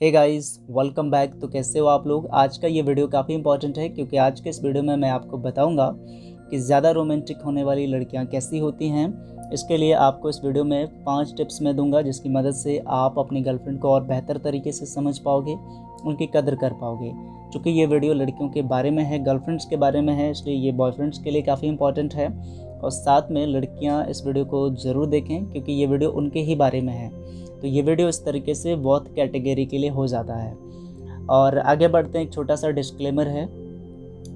Hey guys welcome back तो कैसे हो आप लोग? आज का ये वीडियो काफ़ी इंपॉर्टेंट है, क्योंकि आज के इस वीडियो में मैं आपको बताऊँगा कि ज़्यादा रोमांटिक होने वाली लड़कियाँ कैसी होती हैं। इसके लिए आपको इस वीडियो में पाँच टिप्स मैं दूँगा, जिसकी मदद से आप अपनी गर्लफ्रेंड को और बेहतर तरीके से समझ पाओगे, उनकी कदर कर पाओगे। चूँकि ये वीडियो लड़कियों के बारे में है गर्लफ्रेंड्स के बारे में है, इसलिए ये बॉयफ्रेंड्स के लिए काफ़ी इंपॉर्टेंट है। और साथ में लड़कियाँ इस वीडियो को ज़रूर देखें, क्योंकि ये वीडियो उनके ही बारे में है। तो ये वीडियो इस तरीके से बहुत कैटेगरी के लिए हो जाता है। और आगे बढ़ते हैं, एक छोटा सा डिस्क्लेमर है।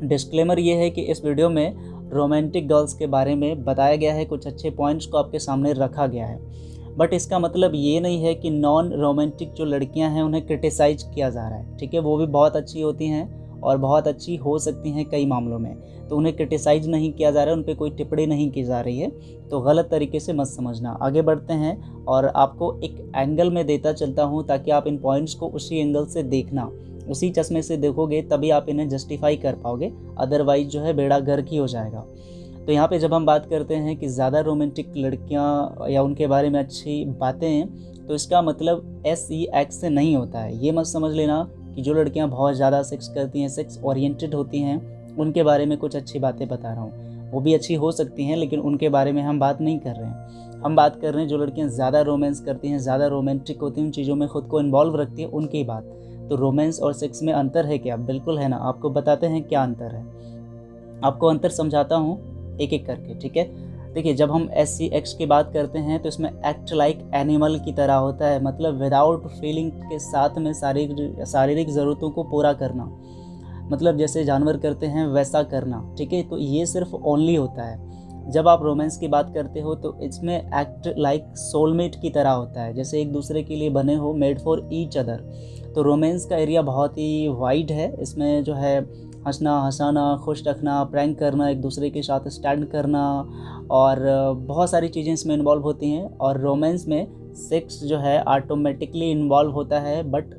डिस्क्लेमर ये है कि इस वीडियो में रोमांटिक गर्ल्स के बारे में बताया गया है, कुछ अच्छे पॉइंट्स को आपके सामने रखा गया है। बट इसका मतलब ये नहीं है कि नॉन रोमांटिक जो लड़कियाँ हैं, उन्हें क्रिटिसाइज किया जा रहा है, ठीक है? वो भी बहुत अच्छी होती हैं। और बहुत अच्छी हो सकती हैं कई मामलों में। तो उन्हें क्रिटिसाइज नहीं किया जा रहा है, उन पर कोई टिप्पणी नहीं की जा रही है। तो गलत तरीके से मत समझना। आगे बढ़ते हैं और आपको एक एंगल में देता चलता हूँ ताकि आप इन पॉइंट्स को उसी एंगल से देखना। उसी चश्मे से देखोगे तभी आप इन्हें जस्टिफाई कर पाओगे। अदरवाइज़ जो है बेड़ा गर्क ही हो जाएगा। तो यहाँ पे जब हम बात करते हैं कि ज़्यादा रोमांटिक लड़कियाँ या उनके बारे में अच्छी बातें हैं तो इसका मतलब एस ई एक्स से नहीं होता है। ये मत समझ लेना कि जो लड़कियाँ बहुत ज़्यादा सेक्स करती हैं सेक्स ओरिएंटेड होती हैं, उनके बारे में कुछ अच्छी बातें बता रहा हूँ। वो भी अच्छी हो सकती हैं, लेकिन उनके बारे में हम बात नहीं कर रहे हैं। हम बात कर रहे हैं जो लड़कियाँ ज़्यादा रोमांस करती हैं, ज़्यादा रोमांटिक होती हैं, उन चीज़ों में ख़ुद को इन्वॉल्व रखती हैं, उनकी बात। तो रोमांस और सेक्स में अंतर है क्या? बिल्कुल है ना? आपको बताते हैं क्या अंतर है। आपको अंतर समझाता हूँ एक एक करके, ठीक है? देखिए, जब हम एस सी एक्स की बात करते हैं तो इसमें एक्ट लाइक एनिमल की तरह होता है। मतलब विदाउट फीलिंग के साथ में शारीरिक शारीरिक ज़रूरतों को पूरा करना। मतलब जैसे जानवर करते हैं, वैसा करना, ठीक है? तो ये सिर्फ़ ओनली होता है। जब आप रोमांस की बात करते हो तो इसमें एक्ट लाइक सोलमेट की तरह होता है। जैसे एक दूसरे के लिए बने हो मेड फॉर ईच अदर तो रोमांस का एरिया बहुत ही वाइड है। इसमें जो है हंसना, हंसाना, खुश रखना प्रैंक करना, एक दूसरे के साथ स्टैंड करना और बहुत सारी चीज़ें इसमें इन्वॉल्व होती हैं और रोमांस में सेक्स जो है ऑटोमेटिकली इन्वॉल्व होता है बट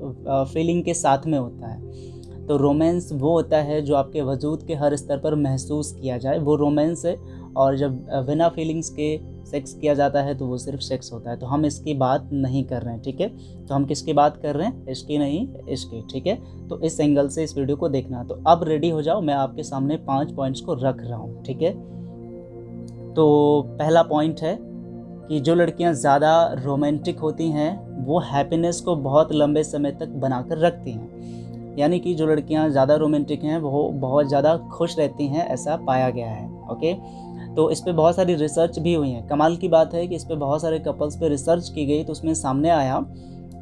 फीलिंग के साथ में होता है। तो रोमांस वो होता है जो आपके वजूद के हर स्तर पर महसूस किया जाए। वो रोमांस है और जब बिना फीलिंग्स के सेक्स किया जाता है तो वो सिर्फ़ सेक्स होता है। तो हम इसकी बात नहीं कर रहे हैं, ठीक है? तो हम किसकी बात कर रहे हैं? इसकी नहीं, इसकी, ठीक है? तो इस एंगल से इस वीडियो को देखना। तो अब रेडी हो जाओ, मैं आपके सामने पाँच पॉइंट्स को रख रहा हूँ, ठीक है? तो पहला पॉइंट है कि जो लड़कियाँ ज़्यादा रोमांटिक होती हैं, वो हैप्पीनेस को बहुत लंबे समय तक बनाकर रखती हैं। यानी कि जो लड़कियाँ ज़्यादा रोमांटिक हैं, वो बहुत ज़्यादा खुश रहती हैं, ऐसा पाया गया है ओके तो इस पर बहुत सारी रिसर्च भी हुई है। कमाल की बात है कि इस पर बहुत सारे कपल्स पर रिसर्च की गई तो उसमें सामने आया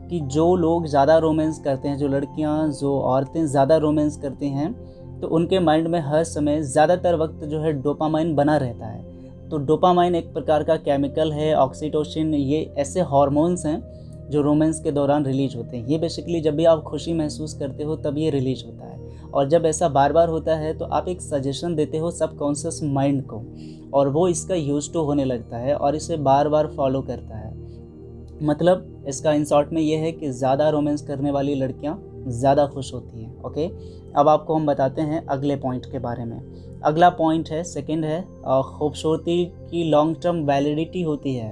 कि जो लोग ज़्यादा रोमांस करते हैं, जो लड़कियाँ, जो औरतें ज़्यादा रोमांस करती हैं तो उनके माइंड में हर समय ज़्यादातर वक्त जो है डोपामाइन बना रहता है। तो डोपामाइन एक प्रकार का केमिकल है ऑक्सीटोसिन ये ऐसे हार्मोन्स हैं जो रोमांस के दौरान रिलीज़ होते हैं। ये बेसिकली जब भी आप खुशी महसूस करते हो, तब ये रिलीज़ होता है। और जब ऐसा बार बार होता है तो आप एक सजेशन देते हो सबकॉन्शियस माइंड को, और वो इसका यूज़ टू होने लगता है और इसे बार बार फॉलो करता है। मतलब इसका इन शॉर्ट में ये है कि ज़्यादा रोमांस करने वाली लड़कियाँ ज़्यादा खुश होती हैं ओके अब आपको हम बताते हैं अगले पॉइंट के बारे में। अगला पॉइंट है सेकंड है खूबसूरती की लॉन्ग टर्म वैलिडिटी होती है।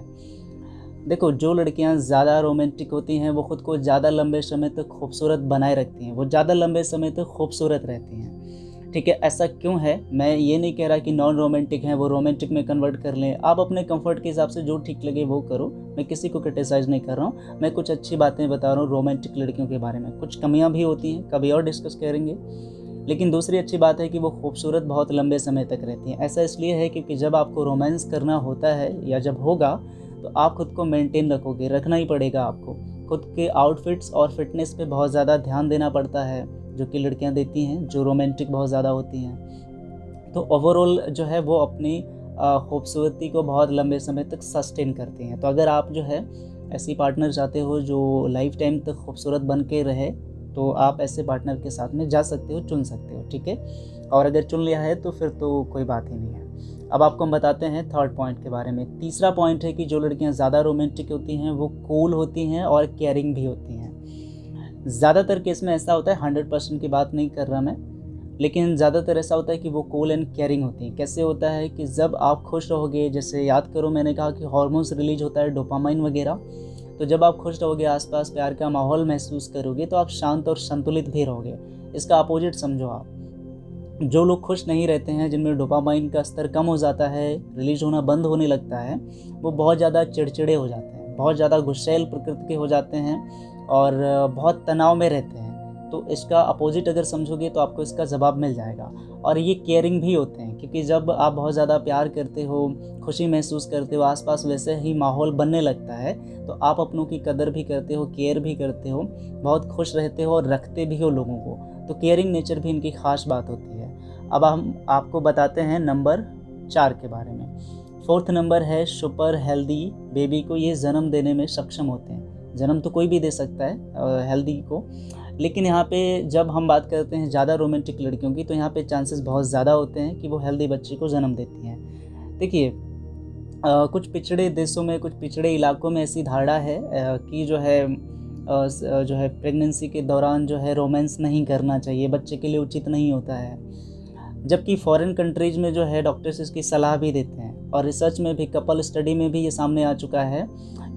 देखो, जो लड़कियाँ ज़्यादा रोमांटिक होती हैं, वो ख़ुद को ज़्यादा लंबे समय तक खूबसूरत बनाए रखती हैं। वो ज़्यादा लंबे समय तक खूबसूरत रहती हैं। ठीक है, ऐसा क्यों है? मैं ये नहीं कह रहा कि नॉन रोमांटिक हैं, वो रोमांटिक में कन्वर्ट कर लें। आप अपने कंफर्ट के हिसाब से जो ठीक लगे, वो करो। मैं किसी को क्रिटिसाइज़ नहीं कर रहा हूँ। मैं कुछ अच्छी बातें बता रहा हूँ रोमांटिक लड़कियों के बारे में। कुछ कमियाँ भी होती हैं, कभी और डिस्कस करेंगे। लेकिन दूसरी अच्छी बात है कि वो खूबसूरत बहुत लंबे समय तक रहती हैं। ऐसा इसलिए है क्योंकि जब आपको रोमांस करना होता है या जब होगा तो आप खुद को मेंटेन रखोगे, रखना ही पड़ेगा आपको। खुद के आउटफिट्स और फिटनेस पे बहुत ज़्यादा ध्यान देना पड़ता है, जो कि लड़कियाँ देती हैं, जो रोमांटिक बहुत ज़्यादा होती हैं। तो ओवरऑल जो है वो अपनी खूबसूरती को बहुत लंबे समय तक सस्टेन करती हैं। तो अगर आप जो है ऐसी पार्टनर चाहते हो जो लाइफ टाइम तक खूबसूरत बन के रहे तो आप ऐसे पार्टनर के साथ में जा सकते हो, चुन सकते हो, ठीक है? और अगर चुन लिया है तो फिर तो कोई बात ही नहीं है। अब आपको हम बताते हैं थर्ड पॉइंट के बारे में। तीसरा पॉइंट है कि जो लड़कियाँ ज़्यादा रोमांटिक होती हैं, वो कूल होती हैं और केयरिंग भी होती हैं। ज़्यादातर केस में ऐसा होता है हंड्रेड परसेंट की बात नहीं कर रहा मैं, लेकिन ज़्यादातर ऐसा होता है कि वो कूल एंड केयरिंग होती हैं। कैसे होता है कि जब आप खुश रहोगे, जैसे याद करो मैंने कहा कि हॉर्मोन्स रिलीज़ होता है डोपामाइन वगैरह तो जब आप खुश रहोगे, आसपास प्यार का माहौल महसूस करोगे तो आप शांत और संतुलित भी रहोगे। इसका अपोजिट समझो आप। जो लोग खुश नहीं रहते हैं, जिनमें डोपामाइन का स्तर कम हो जाता है रिलीज़ होना बंद होने लगता है, वो बहुत ज़्यादा चिड़चिड़े हो जाते हैं, बहुत ज़्यादा गुस्सैल प्रकृति के हो जाते हैं और बहुत तनाव में रहते हैं। तो इसका अपोजिट अगर समझोगे तो आपको इसका जवाब मिल जाएगा। और ये केयरिंग भी होते हैं, क्योंकि जब आप बहुत ज़्यादा प्यार करते हो, खुशी महसूस करते हो, आसपास वैसे ही माहौल बनने लगता है तो आप अपनों की कदर भी करते हो केयर भी करते हो, बहुत खुश रहते हो और रखते भी हो लोगों को। तो केयरिंग नेचर भी इनकी ख़ास बात होती है। अब हम आपको बताते हैं नंबर चार के बारे में। फोर्थ नंबर है सुपर हेल्दी, बेबी को ये जन्म देने में सक्षम होते हैं। जन्म तो कोई भी दे सकता है हेल्दी को। लेकिन यहाँ पे जब हम बात करते हैं ज़्यादा रोमांटिक लड़कियों की तो यहाँ पे चांसेस बहुत ज़्यादा होते हैं कि वो हेल्दी बच्चे को जन्म देती हैं। देखिए कुछ पिछड़े देशों में कुछ पिछड़े इलाकों में ऐसी धारणा है आ, कि जो है आ, जो है प्रेगनेंसी के दौरान जो है रोमांस नहीं करना चाहिए बच्चे के लिए उचित नहीं होता है। जबकि फॉरेन कंट्रीज़ में जो है डॉक्टर्स इसकी सलाह भी देते हैं। और रिसर्च में भी कपल स्टडी में भी ये सामने आ चुका है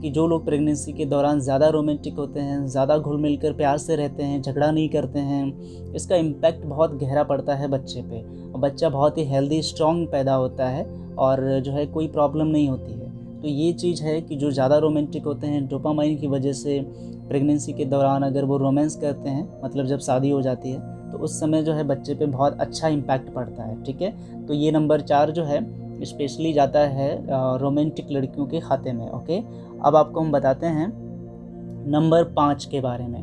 कि जो लोग प्रेगनेंसी के दौरान ज़्यादा रोमांटिक होते हैं, ज़्यादा घुल मिल कर प्यार से रहते हैं, झगड़ा नहीं करते हैं, इसका इम्पैक्ट बहुत गहरा पड़ता है बच्चे पे। और बच्चा बहुत ही हेल्दी स्ट्रॉन्ग पैदा होता है और जो है कोई प्रॉब्लम नहीं होती है। तो ये चीज़ है कि जो ज़्यादा रोमांटिक होते हैं डोपामाइन की वजह से प्रेगनेंसी के दौरान अगर वो रोमांस करते हैं मतलब जब शादी हो जाती है तो उस समय जो है बच्चे पे बहुत अच्छा इम्पैक्ट पड़ता है, ठीक है? तो ये नंबर चार जो है स्पेशली जाता है रोमांटिक लड़कियों के खाते में, ओके? अब आपको हम बताते हैं नंबर पाँच के बारे में,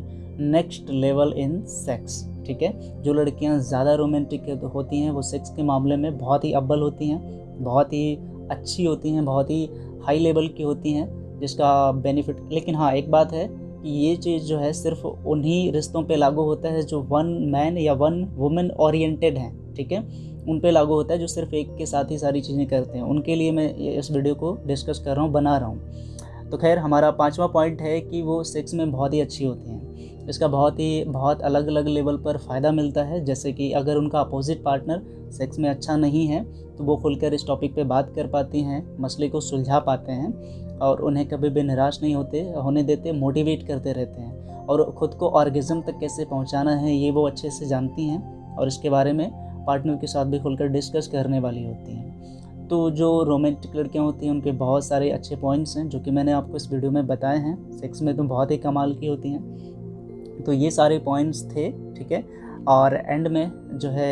नेक्स्ट लेवल इन सेक्स, ठीक है? जो लड़कियाँ ज़्यादा रोमांटिक होती हैं, वो सेक्स के मामले में बहुत ही अव्वल होती हैं, बहुत ही अच्छी होती हैं, बहुत ही हाई लेवल की होती हैं, जिसका बेनिफिट, लेकिन हाँ एक बात है कि ये चीज़ जो है सिर्फ़ उन्हीं रिश्तों पे लागू होता है जो वन मैन या वन वुमेन ओरिएंटेड हैं, ठीक है? उन पे लागू होता है जो सिर्फ़ एक के साथ ही सारी चीज़ें करते हैं। उनके लिए मैं इस वीडियो को डिस्कस कर रहा हूँ, बना रहा हूँ। तो खैर, हमारा पाँचवा पॉइंट है कि वो सेक्स में बहुत ही अच्छी होती हैं। इसका बहुत ही, बहुत अलग अलग लेवल पर फ़ायदा मिलता है। जैसे कि अगर उनका अपोजिट पार्टनर सेक्स में अच्छा नहीं है तो वो खुलकर इस टॉपिक पे बात कर पाती हैं, मसले को सुलझा पाते हैं और उन्हें कभी भी निराश नहीं होते, होने देते, मोटिवेट करते रहते हैं। और ख़ुद को ऑर्गेज़म तक कैसे पहुंचाना है, ये वो अच्छे से जानती हैं और इसके बारे में पार्टनर के साथ भी खुलकर डिस्कस करने वाली होती हैं। तो जो रोमांटिक लड़कियाँ होती हैं, उनके बहुत सारे अच्छे पॉइंट्स हैं, जो कि मैंने आपको इस वीडियो में बताए हैं। सेक्स में तो बहुत ही कमाल की होती हैं। तो ये सारे पॉइंट्स थे, ठीक है? और एंड में जो है,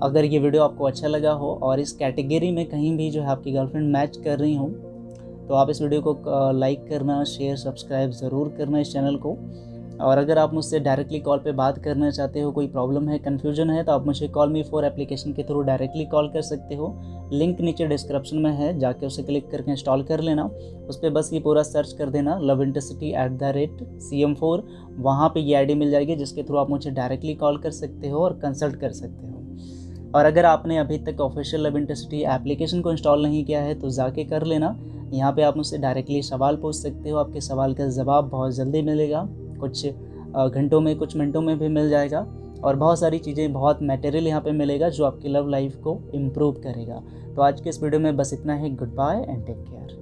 अगर ये वीडियो आपको अच्छा लगा हो और इस कैटेगरी में कहीं भी जो है आपकी गर्लफ्रेंड मैच कर रही हो तो आप इस वीडियो को लाइक करना, शेयर, सब्सक्राइब ज़रूर करना इस चैनल को। और अगर आप मुझसे डायरेक्टली कॉल पे बात करना चाहते हो, कोई प्रॉब्लम है कन्फ्यूज़न है तो आप मुझे कॉल मी फोर एप्लीकेशन के थ्रू डायरेक्टली कॉल कर सकते हो। लिंक नीचे डिस्क्रिप्शन में है, जाके उसे क्लिक करके इंस्टॉल कर लेना। उस पर बस ये पूरा सर्च कर देना love intercity at the rate C M four वहाँ पर ये आईडी मिल जाएगी, जिसके थ्रू आप मुझे डायरेक्टली कॉल कर सकते हो और कंसल्ट कर सकते हो। और अगर आपने अभी तक ऑफिशियल लव इंटरसिटी एप्लीकेशन को इंस्टॉल नहीं किया है तो जाके कर लेना। यहाँ पे आप मुझसे डायरेक्टली सवाल पूछ सकते हो, आपके सवाल का जवाब बहुत जल्दी मिलेगा। कुछ घंटों में, कुछ मिनटों में भी मिल जाएगा। और बहुत सारी चीज़ें, बहुत मटेरियल यहाँ पे मिलेगा जो आपकी लव लाइफ को इम्प्रूव करेगा। तो आज के इस वीडियो में बस इतना ही। Good bye and take care